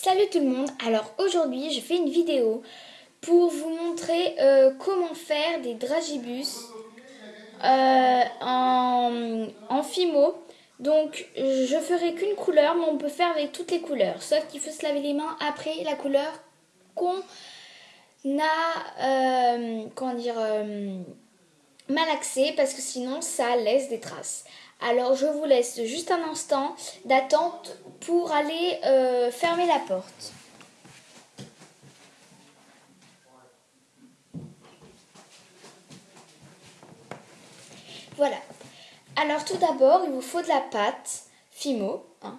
Salut tout le monde, alors aujourd'hui je fais une vidéo pour vous montrer euh, comment faire des dragibus euh, en, Fimo. Donc je ferai qu'une couleur mais on peut faire avec toutes les couleurs, sauf qu'il faut se laver les mains après la couleur qu'on a, euh, comment dire, malaxé parce que sinon ça laisse des traces. Alors je vous laisse juste un instant d'attente pour aller euh, fermer la porte. Voilà. Alors tout d'abord, il vous faut de la pâte Fimo, hein.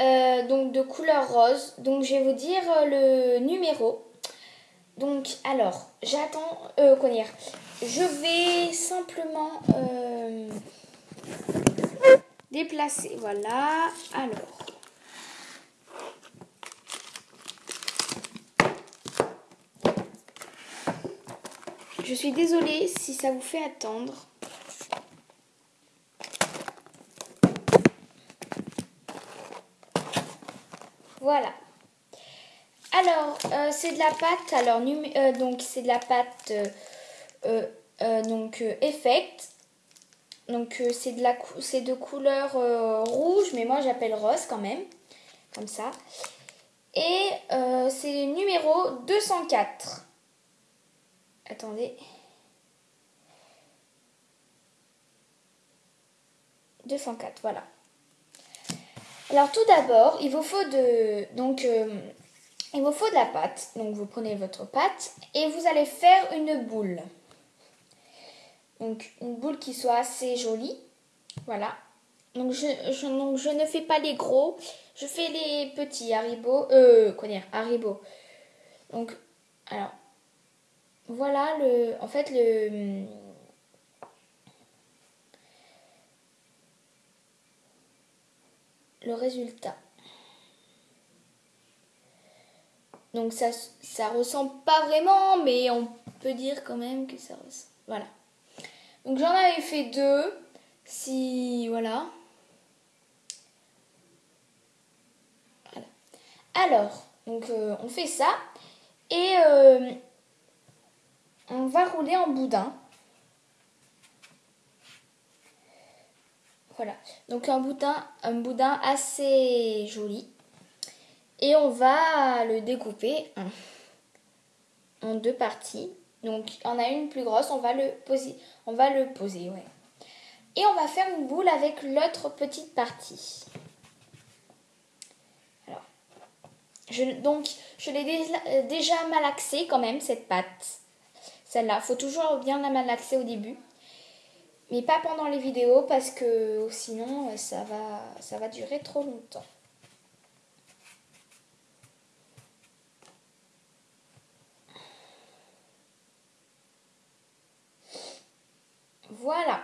euh, donc de couleur rose. Donc je vais vous dire euh, le numéro. Donc alors, j'attends, euh, je vais simplement déplacer. Voilà. Alors. Je suis désolée si ça vous fait attendre. Voilà. Alors, euh, c'est de la pâte. Alors, euh, donc c'est de la pâte euh, donc Effect. Donc euh, c'est de la c'est de couleur euh, rouge, mais moi j'appelle rose quand même, comme ça. Et euh, c'est le numéro 204. Attendez. 204, voilà. Alors tout d'abord, il vous faut de donc il vous faut de la pâte. Donc vous prenez votre pâte et vous allez faire une boule. Donc une boule qui soit assez jolie. Voilà. Donc je, ne fais pas les gros, je fais les petits Haribo. Euh, quoi dire Haribo. Donc, alors, voilà le. En fait, le. Le résultat. Donc ça, ça ressemble pas vraiment, mais on peut dire quand même que ça ressemble. Voilà. Donc j'en avais fait deux. Si voilà. Alors, donc euh, on fait ça et euh, on va rouler en boudin. Voilà. Donc un boudin, un boudin assez joli. Et on va le découper en deux parties. Donc, on a une plus grosse, on va le poser. On va le poser, ouais. Et on va faire une boule avec l'autre petite partie. Alors, je, donc, je l'ai euh, déjà, malaxée quand même, cette pâte. Celle-là, faut toujours bien la malaxer au début. Mais pas pendant les vidéos parce que sinon, va, ça va durer trop longtemps. Voilà.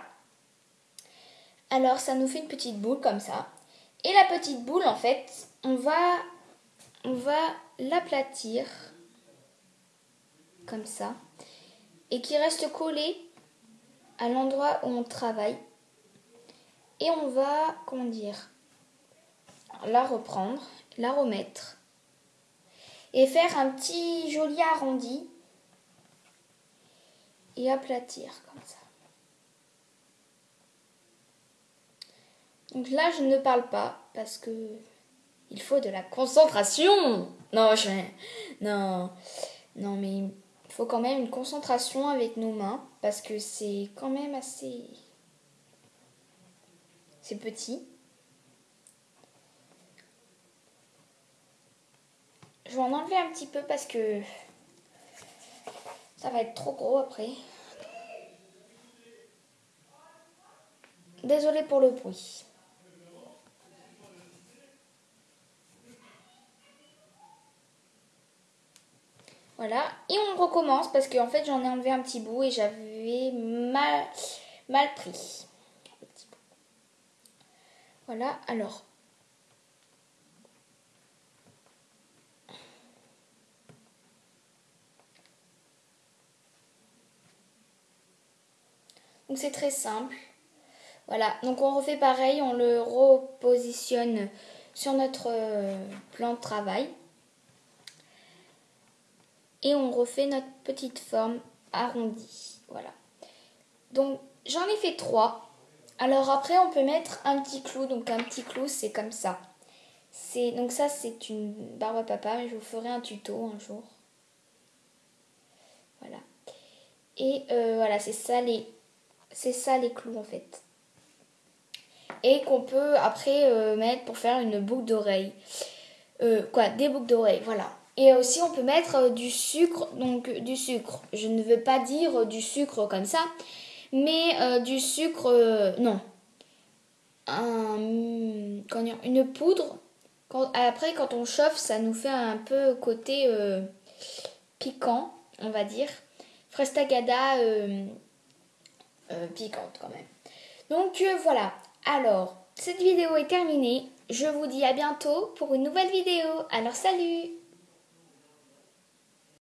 Alors ça nous fait une petite boule comme ça. Et la petite boule, en fait, on va, on va l'aplatir comme ça. Et qui reste collée à l'endroit où on travaille. Et on va, comment dire, la reprendre, la remettre. Et faire un petit joli arrondi. Et aplatir comme ça. Donc là, je ne parle pas parce que il faut de la concentration. Non, je... non, non, mais il faut quand même une concentration avec nos mains parce que c'est quand même assez, c'est petit. Je vais en enlever un petit peu parce que ça va être trop gros après. Désolée pour le bruit. Voilà. Et on recommence parce qu'en fait j'en ai enlevé un petit bout et j'avais mal, pris. Voilà, alors. Donc c'est très simple. Voilà, donc on refait pareil, on le repositionne sur notre euh, plan de travail. Et on refait notre petite forme arrondie. Voilà. Donc j'en ai fait trois. Alors après on peut mettre un petit clou. Donc un petit clou c'est comme ça. C'est donc ça c'est une barbe à papa. Mais je vous ferai un tuto un jour. Voilà. Et euh, voilà c'est ça les c'est ça les clous en fait. Et qu'on peut après euh, mettre pour faire une boucle d'oreille. Euh, quoi, des boucles d'oreilles, voilà. Et aussi on peut mettre euh, du sucre, donc du sucre. Je ne veux pas dire du sucre comme ça, mais du sucre, non. Un, une poudre. Après quand on chauffe, ça nous fait un peu côté piquant, on va dire. Frestagada piquante quand même. Donc voilà, alors, cette vidéo est terminée. Je vous dis à bientôt pour une nouvelle vidéo. Alors salut